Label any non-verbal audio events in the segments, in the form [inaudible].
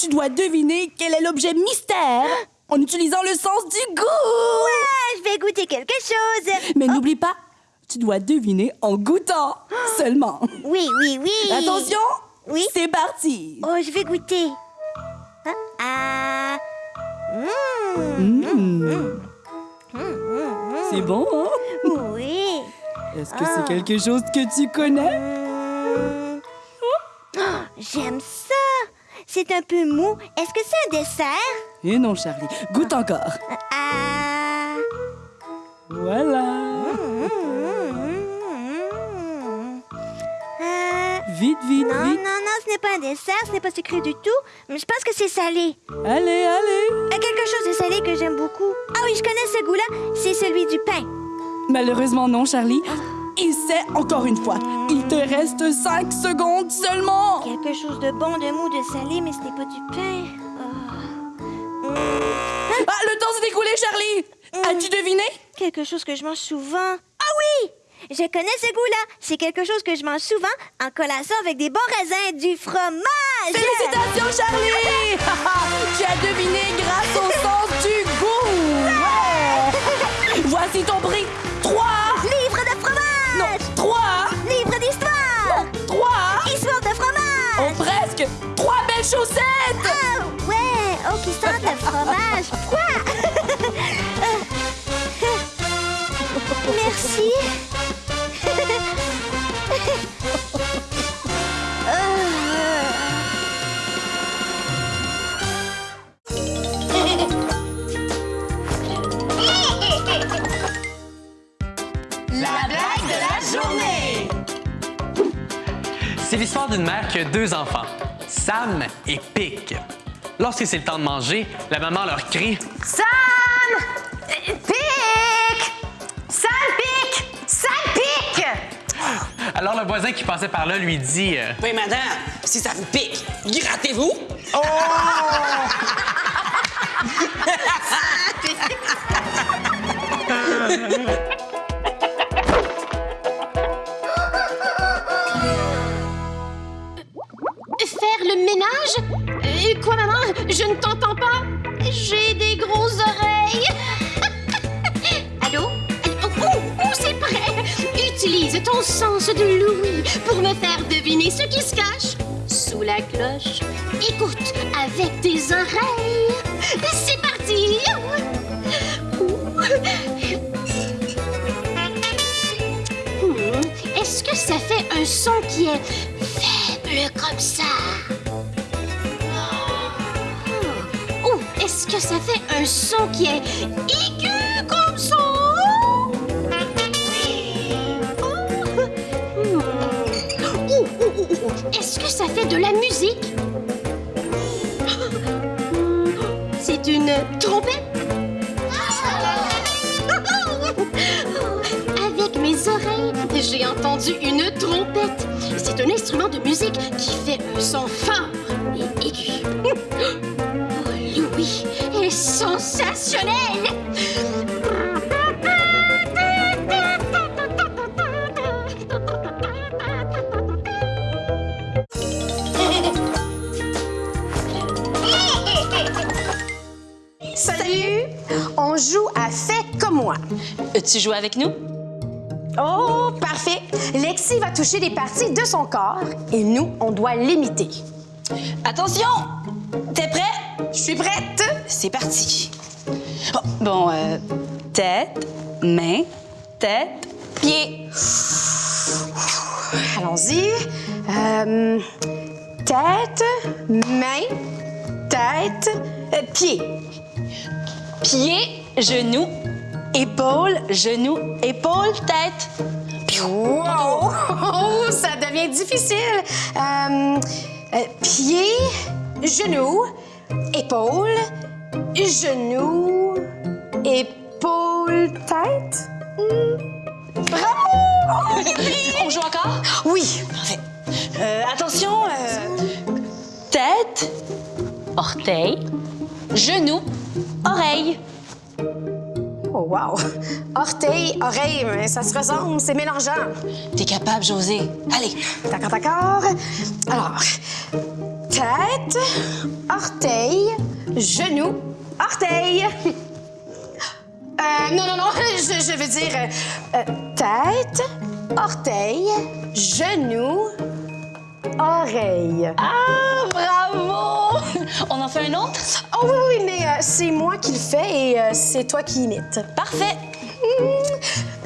Tu dois deviner quel est l'objet mystère en utilisant le sens du goût. Ah, je vais goûter quelque chose. Mais n'oublie pas, tu dois deviner en goûtant [gasps] seulement. Oui, oui, oui. Attention, Oui. c'est parti. Oh, je vais goûter. Ah. ah. Mmh. Mmh. C'est bon, hein? Oui. Est-ce que Ah. c'est quelque chose que tu connais? Mmh. Oh, J'aime ça. Un peu mou. Est-ce que c'est un dessert? Eh non, Charlie, goûte encore. Ah. Voilà. Ah. Vite, vite, Non, vite. non, non, ce n'est pas un dessert, ce n'est pas sucré du tout. Mais je pense que c'est salé. Allez, allez. Quelque chose de salé que j'aime beaucoup. Ah oui, je connais ce goût-là. C'est celui du pain. Malheureusement, non, Charlie. Essaie encore une fois. Il te reste 5 secondes seulement. Quelque chose de bon, de mou, de salé, mais ce n'est pas du pain. Ah. Ah, le temps s'est écoulé, Charlie. As-tu deviné? Quelque chose que je mange souvent. Ah oui! Je connais ce goût-là. C'est quelque chose que je mange souvent en collation avec des bons raisins, du fromage. Félicitations, Charlie. [laughs] tu as deviné grâce au sens du goût. Ouais. Voici ton prix. Chaussettes. Ah ouais! Oh, qui sent le fromage froid! [laughs] Merci! La blague de la journée! C'est l'histoire d'une mère qui a deux enfants, Sam et Pic. Lorsque c'est le temps de manger, la maman leur crie Sam! Pic! Sam pique! Sam pique! Alors le voisin qui passait par là lui dit euh, Oui, madame, si ça vous pique, grattez-vous. Faire [laughs] [laughs] Quoi, maman? Je ne t'entends pas? J'ai des grosses oreilles. [laughs] Allô? Oh, oh, c'est prêt. Utilise ton sens de l'ouïe pour me faire deviner ce qui se cache sous la cloche. Écoute avec tes oreilles. C'est parti. Hmm, Est-ce que ça fait un son qui est faible comme ça? Que ça fait un son qui est aigu comme ça? Oh. Oh, oh, Est-ce que ça fait de la musique? C'est une trompette? Avec mes oreilles, j'ai entendu une trompette. C'est un instrument de musique qui fait un son fort et aigu. Est sensationnel! Salut! On joue à Fais comme moi. Tu joues avec nous? Oh, parfait! Lexi va toucher des parties de son corps et nous, on doit l'imiter. Attention! T'es prêt? Je suis prête! C'est parti. Bon, euh, tête, main, tête, pied. Allons-y. Euh, tête, main, tête, euh, pied. Pied, genou, épaule, genou, épaule, tête. Wow! Oh, [laughs] ça devient difficile. Euh, pied, genou, épaule, genou, épaule, tête. Bravo! On joue encore? Oui. Parfait. Euh, attention, euh, Tête, orteil, genou, oreille. Oh, wow. Orteil, oreille, mais ça se ressemble, c'est mélangeant. t'es capable, José. Allez. D'accord, d'accord. Alors, tête, orteil, genou, orteil. Euh, non, non, non, [laughs] je, je veux dire euh, tête, orteil, genou, oreille. Ah, bravo! On en fait un autre? Oh oui, oui, mais euh, c'est moi qui le fais et euh, c'est toi qui imites. Parfait. [laughs]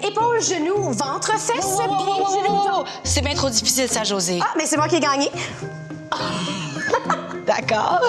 Tête, oreille, épaule, genou, ventre, fesses, Wow, wow, wow, pied, wow, wow, genou, wow, ventre. wow. C'est bien trop difficile, ça, José. Ah, mais c'est moi qui ai gagné. D'accord.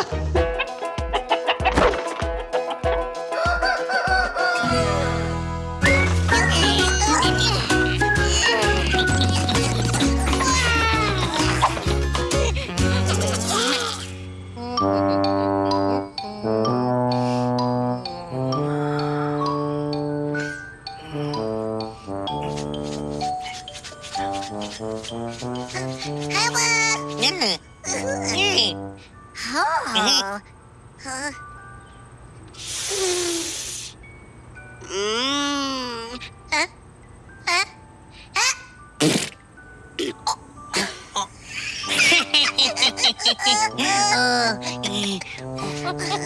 La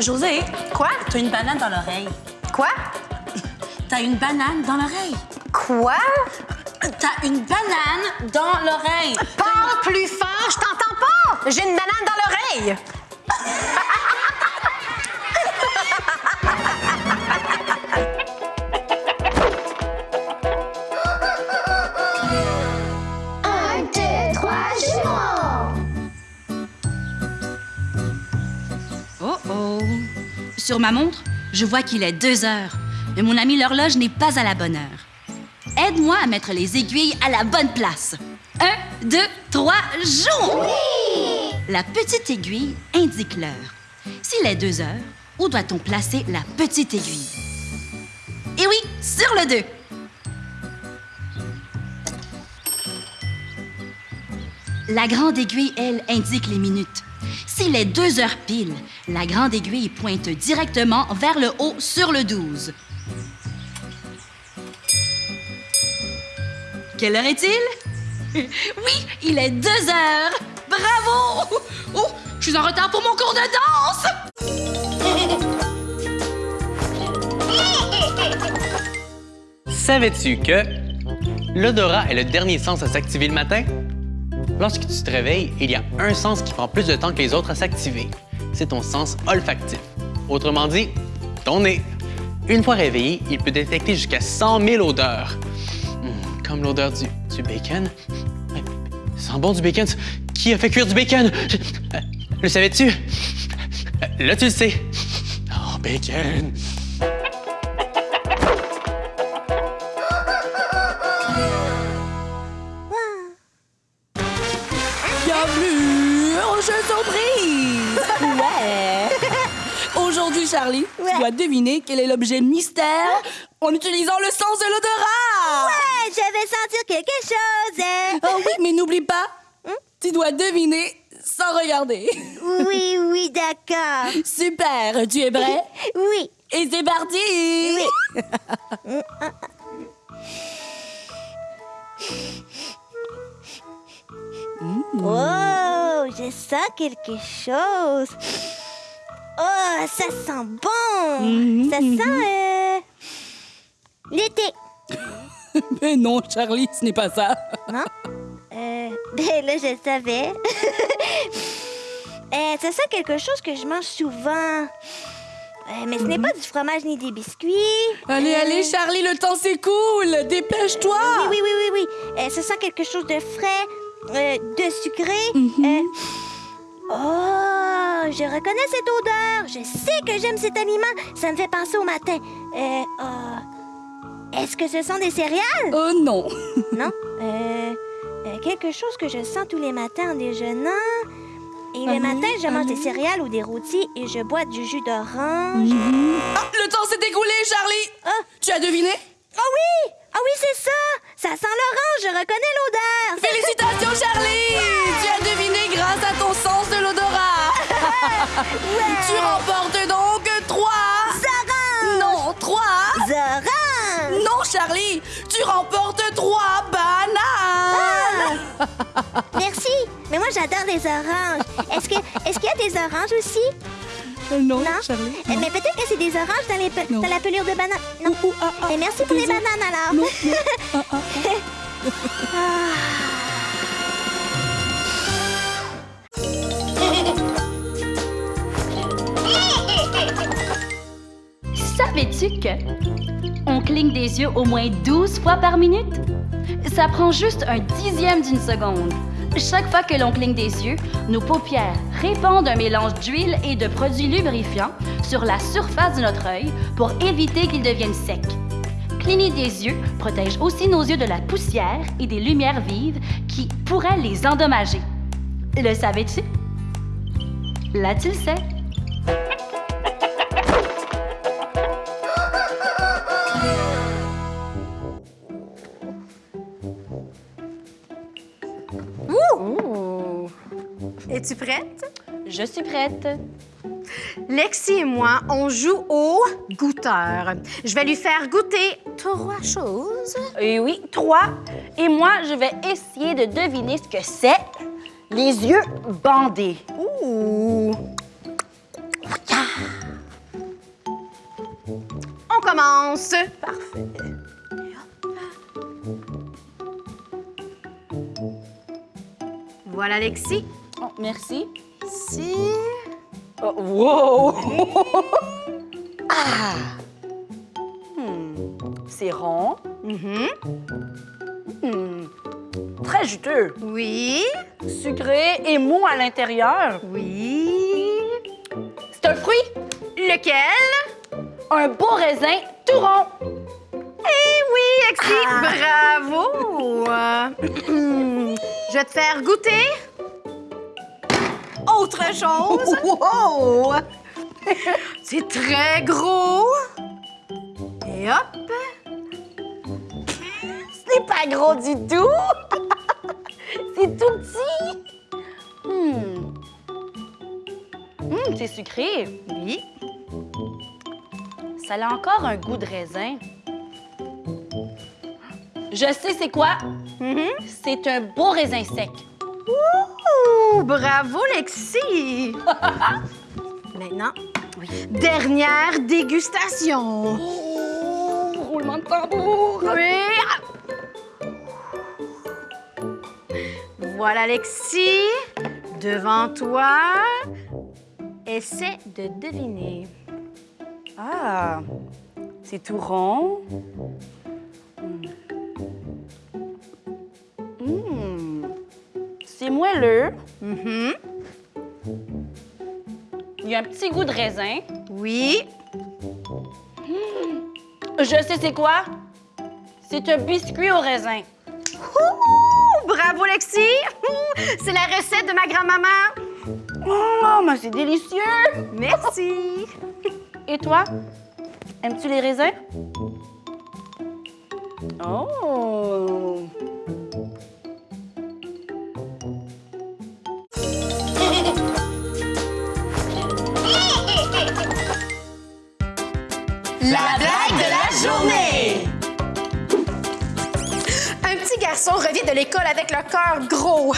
José, Quoi? t'as une banane dans l'oreille. Quoi? T'as une banane dans l'oreille. Quoi? T'as une banane dans l'oreille. Parle plus J'ai une banane dans l'oreille! Un, deux, trois, Oh oh! Sur ma montre, je vois qu'il est deux heures, mais mon ami l'horloge n'est pas à la bonne heure. Aide-moi à mettre les aiguilles à la bonne place. Un, deux, trois, joue! La petite aiguille indique l'heure. S'il est deux heures, où doit-on placer la petite aiguille? Et oui, sur le 2. La grande aiguille, elle, indique les minutes. S'il est deux heures pile, la grande aiguille pointe directement vers le haut sur le 12. Quelle heure est-il? [laughs] Oui, il est deux heures! Bravo! Oh, je suis en retard pour mon cours de danse! Savais-tu que l'odorat est le dernier sens à s'activer le matin? Lorsque tu te réveilles, il y a un sens qui prend plus de temps que les autres à s'activer. C'est ton sens olfactif. Autrement dit, ton nez. Une fois réveillé, il peut détecter jusqu'à 100 000 odeurs. Hmm, comme l'odeur du, bacon. Ça sent bon du bacon. Qui a fait cuire du bacon? Je- le savais-tu? Là, tu le sais. Oh, bacon. Bienvenue au jeu surprise! Ouais! [laughs] Aujourd'hui, Charlie, tu dois deviner quel est l'objet mystère en utilisant le sens de l'odorat! Ouais, je vais sentir quelque chose. hein. Oh oui, mais n'oublie pas, tu dois deviner sans regarder. Oui, oui, d'accord. [laughs] Super, tu es prêt? [laughs] Oui. Et c'est parti! Oh, je sens quelque chose. Oh, ça sent bon. Ça sent euh, l'été. Mais [laughs] non, Charlie, ce n'est pas ça. Non? Euh, [laughs] ben là, je savais. [laughs] Euh, ça sent quelque chose que je mange souvent. Euh, mais ce n'est pas du fromage ni des biscuits. Allez, Euh, allez, Charlie, le temps s'écoule. Dépêche-toi. Oui, oui, oui, oui, oui. Euh, ce sent quelque chose de frais, euh, de sucré. Mhm. Euh, Oh, je reconnais cette odeur. Je sais que j'aime cet aliment. Ça me fait penser au matin. Euh, oh. Est-ce que ce sont des céréales? Oh non. Non? [laughs] Euh, quelque chose que je sens tous les matins en déjeunant. Et le matin, je mange des céréales ou des rôtis et je bois du jus d'orange. Ah, le temps s'est écoulé, Charlie. Ah. Tu as deviné? Oh oui! Ah oui, c'est ça! Ça sent l'orange, je reconnais l'odeur! [laughs] Félicitations, Charlie. Tu as deviné grâce à ton sens de l'odorat. [laughs] Tu remportes Mais moi, j'adore les oranges. Est-ce que est-ce qu'il y a des oranges aussi? Euh, non, Non? Charlie. Euh, Mais peut-être que c'est des oranges dans, les pe- dans la pelure de banane. Non. Ouh, ouh, ah, ah, Mais merci pour les bananes alors. Non, non. [laughs] Ah, ah, ah. Savais-tu que on cligne des yeux au moins 12 fois par minute? Ça prend juste un dixième d'une seconde. Chaque fois que l'on cligne des yeux, nos paupières répandent un mélange d'huile et de produits lubrifiants sur la surface de notre œil pour éviter qu'ils deviennent secs. Cligner des yeux protège aussi nos yeux de la poussière et des lumières vives qui pourraient les endommager. Le savais-tu? Là, tu Es-tu prête? Je suis prête. Lexi et moi, on joue au goûteur. Je vais lui faire goûter trois choses. Et oui, trois. Et moi, je vais essayer de deviner ce que c'est. Les yeux bandés. Ouh! On commence. Parfait. Voilà, Lexi. Merci. Si. Oh, wow! [laughs] ah! Hmm, C'est rond. Mhm. Hmm, Très juteux. Oui. Sucré et mou à l'intérieur. Oui. C'est un fruit. Lequel? Un beau raisin tout rond. Eh oui, Lexi. Bravo. [laughs] Je vais te faire goûter. Autre chose? [laughs] Wow! C'est très gros. Et hop. Ce n'est pas gros du tout. [laughs] c'est tout petit. Hmm, c'est sucré. Oui. Ça a encore un goût de raisin. Je sais c'est quoi. Mhm. C'est un beau raisin sec. Ouh, bravo, Lexi. [laughs] Maintenant, dernière dégustation. Oh, roulement de tambour. Oui. Voilà, Lexi. Devant toi. Essaie de deviner. Ah, c'est tout rond. Hmm. Hmm. C'est moelleux. Mhm. Il y a un petit goût de raisin. Oui. Je sais c'est quoi? C'est un biscuit au raisin. Ouh, bravo, Lexi. [laughs] C'est la recette de ma grand-maman. Oh, mais c'est délicieux. Merci. Et toi? Aimes-tu les raisins? Oh! La blague de la journée! Un petit garçon revient de l'école avec le cœur gros.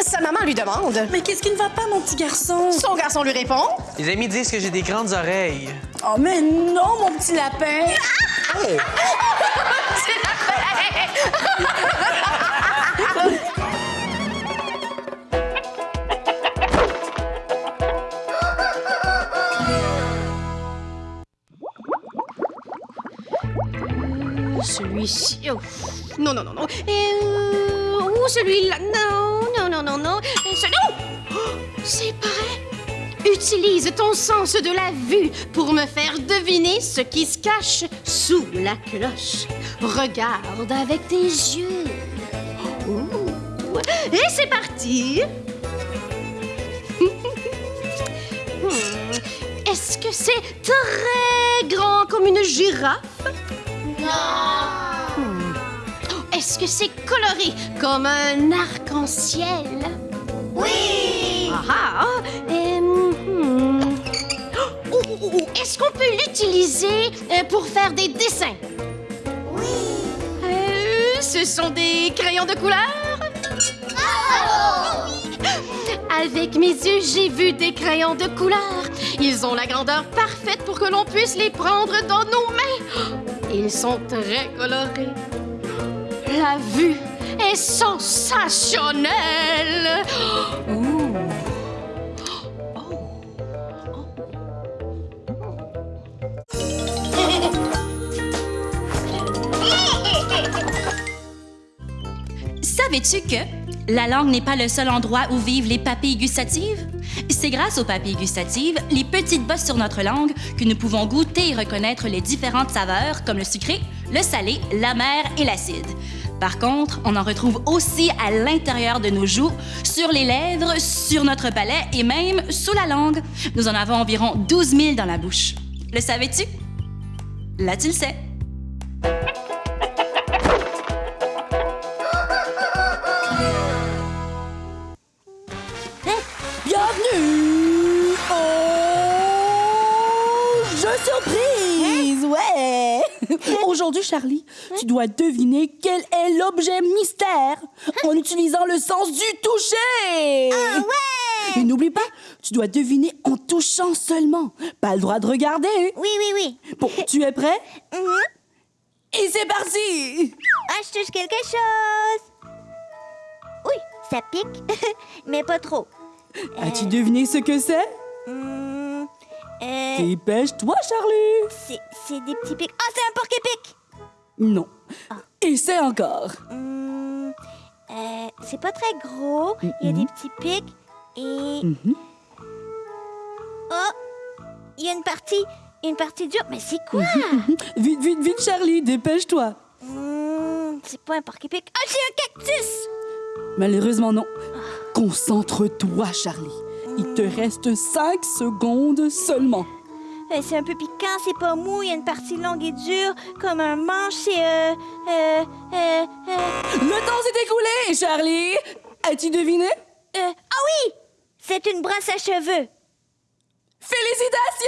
Sa maman lui demande. Mais qu'est-ce qui ne va pas, mon petit garçon? Son garçon lui répond. Les amis disent que j'ai des grandes oreilles. Oh, mais non, mon petit lapin. ici. Non, non, non, non. Et ou celui-là? Non, non, non, non, non. Et celui- Oh! C'est vrai. Utilise ton sens de la vue pour me faire deviner ce qui se cache sous la cloche. Regarde avec tes yeux. Ouh. Et c'est parti. [laughs] Hmm. Est-ce que c'est très grand comme une girafe? Non. Est-ce que c'est coloré comme un arc-en-ciel? Oui. Ah ah. Euh, hmm. Oh, oh, oh, Est-ce qu'on peut l'utiliser euh, pour faire des dessins? Oui. ce sont des crayons de couleur? Avec mes yeux, j'ai vu des crayons de couleur. Ils ont la grandeur parfaite pour que l'on puisse les prendre dans nos mains. Ils sont très colorés. La vue est sensationnelle. [laughs] Savais-tu que la langue n'est pas le seul endroit où vivent les papilles gustatives? C'est grâce aux papilles gustatives, les petites bosses sur notre langue, que nous pouvons goûter et reconnaître les différentes saveurs comme le sucré, le salé, l'amer et l'acide. Par contre, on en retrouve aussi à l'intérieur de nos joues, sur les lèvres, sur notre palais et même sous la langue. Nous en avons environ 12 000 dans la bouche. Le savais-tu? Là, tu le sais. Aujourd'hui, Charlie, tu dois deviner quel est l'objet mystère en utilisant le sens du toucher. Ah ouais! Et n'oublie pas, tu dois deviner en touchant seulement. Pas le droit de regarder. Oui, oui, oui. Bon, tu es prêt? Mhm. Et c'est parti Ah, je touche quelque chose. Oui, ça pique, [laughs] mais pas trop. As-tu deviné ce que c'est? Hmm, euh, Dépêche-toi, Charlie c'est c'est des petits pics. Ah, c'est un porc-épic! Non. Essaie encore. Hmm, euh, c'est pas très gros. Il y a des petits pics. Et. Mhm. Oh! Il y a une partie. Une partie dure. Mais c'est quoi? Vite, vite, vite, Charlie, dépêche-toi. Hmm, c'est pas un porc-épic. Ah, c'est un cactus! Malheureusement, non. Concentre-toi, Charlie. Il te reste 5 secondes seulement. Euh, c'est un peu piquant, c'est pas mou, il y a une partie longue et dure, comme un manche, c'est euh, euh, euh, euh, Le temps s'est écoulé, Charlie. As-tu deviné? Euh, ah oui! C'est une brosse à cheveux. Félicitations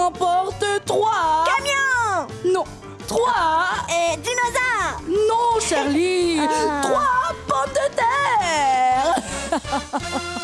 Aujourd'hui, tu remportes 3. Camion! Non, 3. Euh, dinosaure! Non, Charlie. Ah. 3 pommes de terre. [laughs]